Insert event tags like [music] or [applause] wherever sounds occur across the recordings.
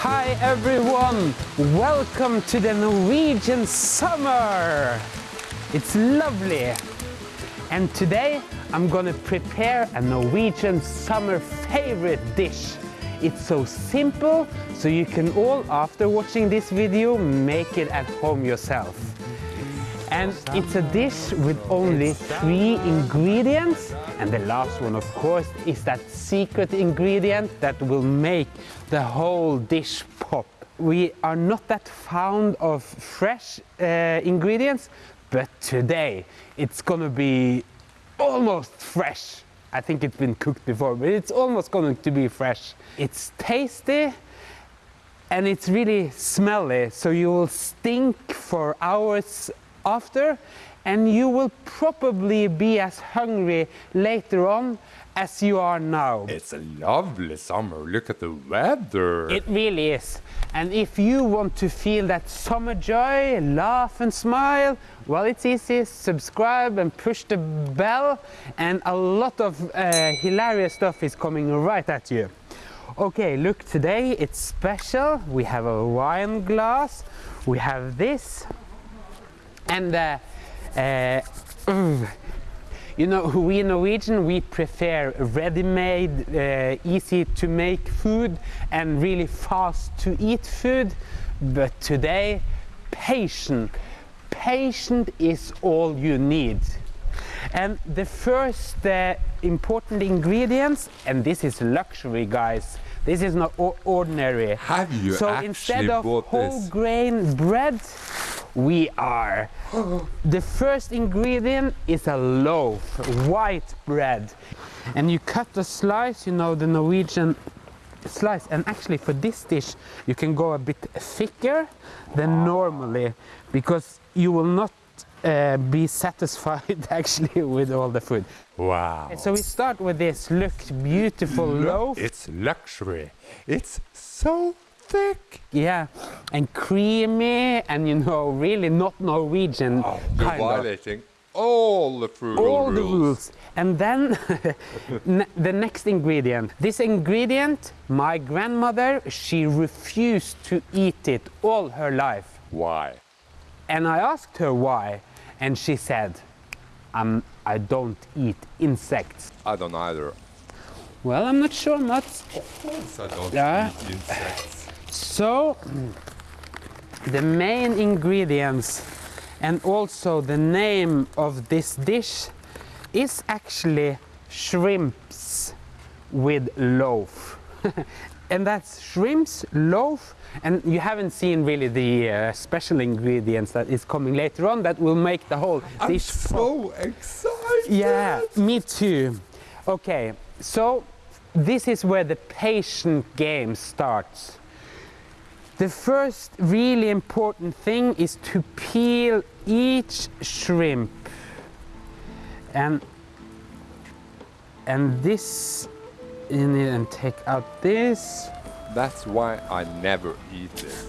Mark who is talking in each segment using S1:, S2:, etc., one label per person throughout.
S1: Hi everyone! Welcome to the Norwegian summer! It's lovely! And today I'm gonna prepare a Norwegian summer favorite dish. It's so simple, so you can all, after watching this video, make it at home yourself. And it's a dish with only three ingredients. And the last one, of course, is that secret ingredient that will make the whole dish pop. We are not that fond of fresh uh, ingredients, but today it's gonna be almost fresh. I think it's been cooked before, but it's almost going to be fresh. It's tasty and it's really smelly, so you will stink for hours after and you will probably be as hungry later on as you are now.
S2: It's a lovely summer. Look at the weather.
S1: It really is. And if you want to feel that summer joy, laugh and smile, well, it's easy. Subscribe and push the bell, and a lot of uh, hilarious stuff is coming right at you. Okay, look, today it's special. We have a wine glass, we have this, and uh, uh, [clears throat] you know, we Norwegian, we prefer ready-made, uh, easy to make food and really fast to eat food. But today, patient. Patient is all you need. And the first uh, important ingredients, and this is luxury, guys. This is not ordinary.
S2: Have you
S1: so
S2: actually
S1: instead of whole
S2: this?
S1: grain bread, we are. the first ingredient is a loaf, white bread. And you cut a slice, you know, the Norwegian slice. And actually for this dish, you can go a bit thicker than normally because you will not uh, be satisfied [laughs] actually with all the food.
S2: Wow.
S1: So we start with this, look, beautiful loaf.
S2: It's luxury. It's so thick.
S1: Yeah, and creamy, and you know, really not Norwegian
S2: You're
S1: kind of.
S2: violating all the food
S1: All
S2: rules.
S1: the rules. And then [laughs] the next ingredient. This ingredient, my grandmother, she refused to eat it all her life.
S2: Why?
S1: And I asked her why, and she said, um, I don't eat insects.
S2: I don't either.
S1: Well, I'm not sure.
S2: Of course I don't
S1: Yeah.
S2: eat insects.
S1: So, the main ingredients and also the name of this dish is actually shrimps with loaf. [laughs] and that's shrimps, loaf, and you haven't seen really the uh, special ingredients that is coming later on that will make the whole
S2: I'm
S1: dish
S2: so excited.
S1: Yeah, me too. Okay, so this is where the patient game starts. The first really important thing is to peel each shrimp. And and this in it and take out this.
S2: That's why I never eat this.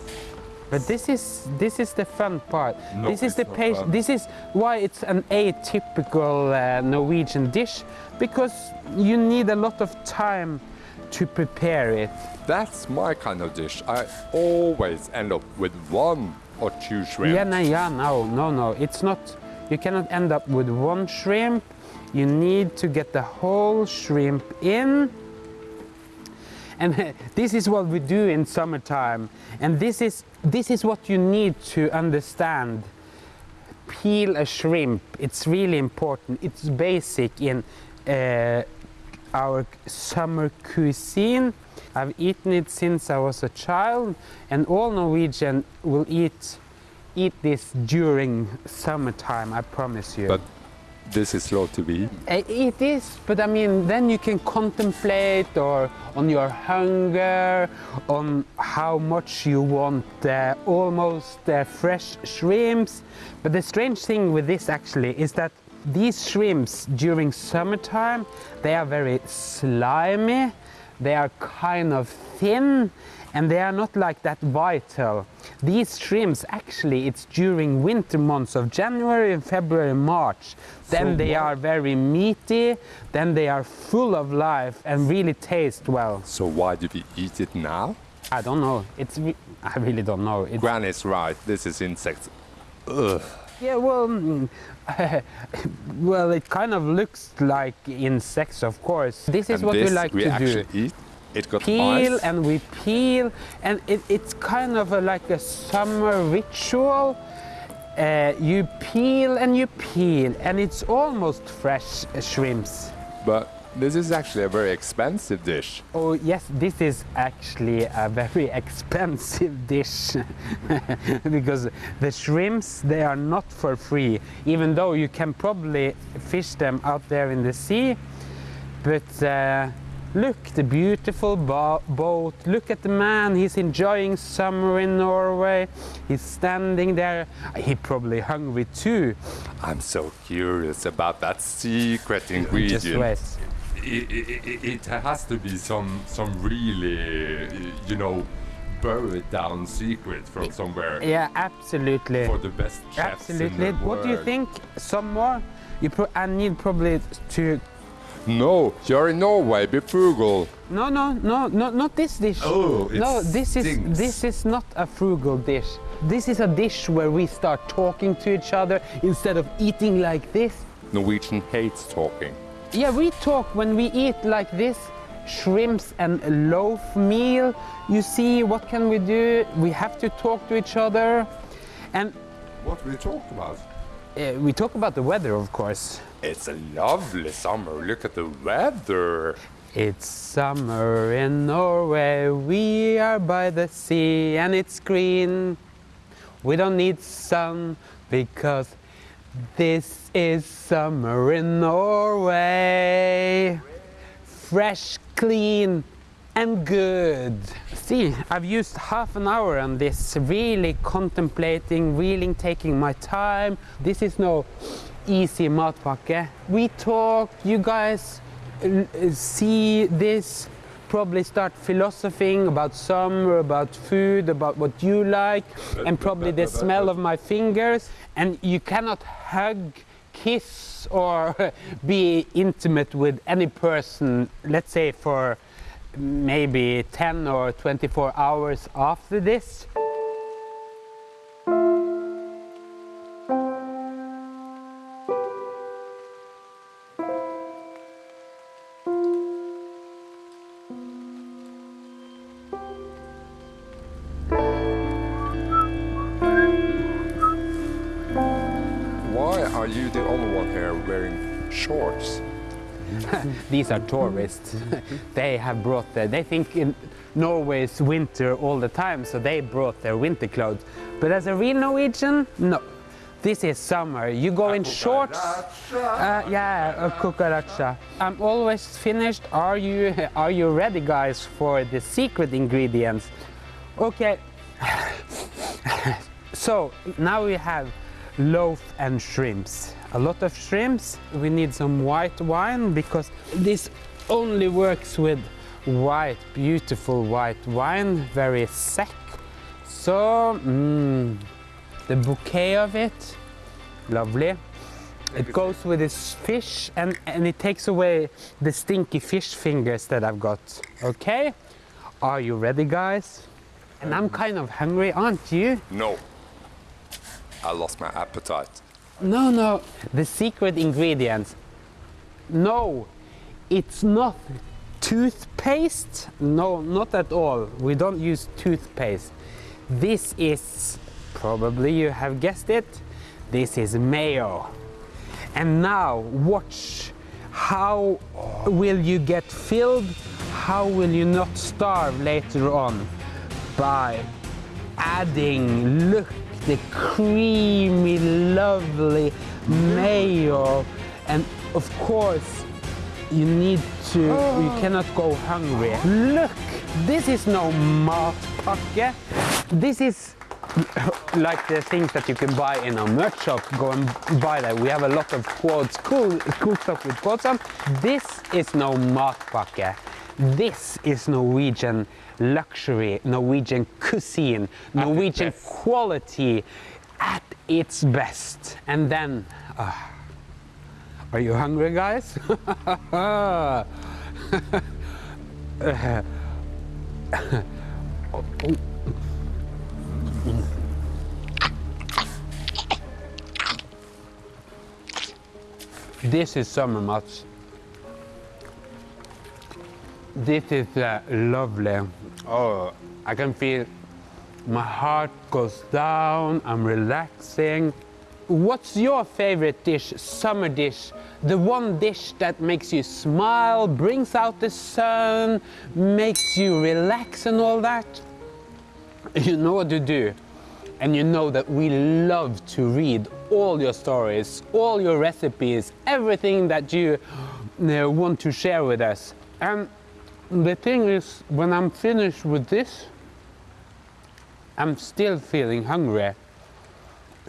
S1: But this is this is the fun part.
S2: No,
S1: this is the patient. This is why it's an atypical uh, Norwegian dish because you need a lot of time to prepare it.
S2: That's my kind of dish. I always end up with one or two shrimp.
S1: Yeah, no, yeah, no, no, no. It's not. You cannot end up with one shrimp. You need to get the whole shrimp in. And [laughs] this is what we do in summertime. And this is this is what you need to understand. Peel a shrimp. It's really important. It's basic in uh, our summer cuisine. I've eaten it since I was a child, and all Norwegian will eat eat this during summertime. I promise you.
S2: But this is slow to be.
S1: It is, but I mean, then you can contemplate or on your hunger, on how much you want uh, almost uh, fresh shrimps. But the strange thing with this actually is that these shrimps during summertime, they are very slimy, they are kind of thin, and they are not like that vital. These shrimps actually it's during winter months of January, and February, March. Then
S2: So
S1: they
S2: what-
S1: are very meaty, then they are full of life and really taste well.
S2: So why do we eat it now?
S1: I don't know. It's re- I really don't know. It's,
S2: Granny's right. This is insects. Ugh.
S1: Yeah, well, mm, [laughs] well, it kind of looks like insects, of course. This is
S2: and
S1: what
S2: this
S1: we like
S2: we
S1: to
S2: actually
S1: do.
S2: eat. It got
S1: Peel
S2: eyes.
S1: and we peel, and it, it's kind of a, like a summer ritual. Uh, you peel and you peel, and it's almost fresh uh, shrimps.
S2: But this is actually a very expensive dish.
S1: Oh yes, this is actually a very [laughs] expensive dish [laughs] because the shrimps they are not for free, even though you can probably fish them out there in the sea. But uh, look, the beautiful bo- boat. Look at the man. He's enjoying summer in Norway. He's standing there. He probably hungry too.
S2: I'm so curious about that secret ingredient.
S1: Just wait.
S3: It, it, it, it has to be some some really you know buried down secret from somewhere
S1: Yeah, absolutely.
S3: for the best chefs in
S1: Absolutely.
S3: the
S1: What do you think? Some more? You pro- I need probably to.
S2: No, you're in Norway. Be frugal.
S1: No, no, no, no, not this dish.
S3: Oh, it
S1: no, this is this is not a frugal dish. This is a dish where we start talking to each other instead of eating like this.
S2: Norwegian hates talking.
S1: Yeah, we talk when we eat like this. Shrimps and loaf meal. You see, what can we do? We have to talk to each other, and
S3: What we talk about?
S1: uh, we talk about the weather, of course.
S2: It's a lovely summer. Look at the weather.
S1: It's summer in Norway, we are by the sea and it's green. We don't need sun because this is summer in Norway. Fresh, clean, and good. See, I've used half an hour on this, really contemplating, really taking my time. This is no easy matpakke. We talk, you guys see this, probably start philosophizing about summer, about food, about what you like, and probably the smell of my fingers. And you cannot hug, kiss, or [laughs] be intimate with any person, let's say for maybe 10 or 24 hours after this.
S2: Here wearing shorts? [laughs]
S1: These are tourists. [laughs] they have brought their, they think in Norway is winter all the time, so they brought their winter clothes. But as a real Norwegian, no. This is summer. You go in shorts. Uh, yeah, a cucaracha. I'm always finished. Are you are you ready, guys, for the secret ingredients? Okay. [laughs] so now we have loaf and shrimps. A lot of shrimps. We need some white wine because this only works with white, beautiful white wine, very sec. So, mm, the bouquet of it, lovely. It goes with this fish and, and it takes away the stinky fish fingers that I've got. Okay? Are you ready, guys? And I'm kind of hungry, aren't you?
S2: No. I lost my appetite.
S1: No, no. The secret ingredients. No, it's not toothpaste. No, not at all. We don't use toothpaste. This is, probably you have guessed it, this is mayo. And now watch how will you get filled? How will you not starve later on? By adding, look, the creamy, lovely mayo. And of course, you need to, you oh. cannot go hungry. Look, this is no matpakke. This is [coughs] like the things that you can buy in a merch shop. Go and buy that. We have a lot of quotes, cool, cool stuff with quotes on. This is no matpakke. This is Norwegian luxury, Norwegian cuisine, Norwegian quality at its best. And then, uh, are you hungry, guys? [laughs] This is summer mats. This is uh, lovely. Oh, I can feel my heart goes down. I'm relaxing. What's your favorite dish, summer dish? The one dish that makes you smile, brings out the sun, makes you relax and all that? [laughs] You know what to do. And you know that we love to read all your stories, all your recipes, everything that you uh, want to share with us. And the thing is, when I'm finished with this, I'm still feeling hungry.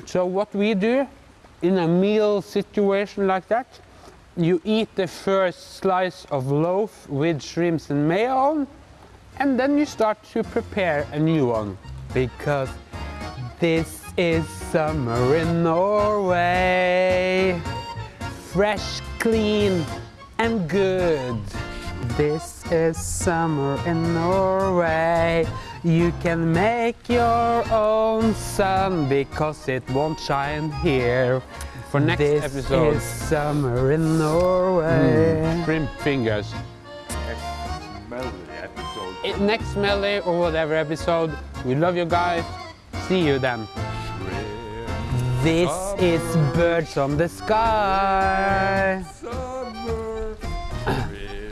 S1: So what we do in a meal situation like that, you eat the first slice of loaf with shrimps and mayo on, and then you start to prepare a new one. Because this is summer in Norway. Fresh, clean, and good. This is summer in Norway. You can make your own sun because it won't shine here. For next
S3: This
S1: episode,
S3: is
S1: summer in Norway. Hmm. Shrimp fingers.
S3: Smelly episode.
S1: I- Next melody or whatever episode. We love you guys. See you then. This is Birds on the Sky.
S3: Summer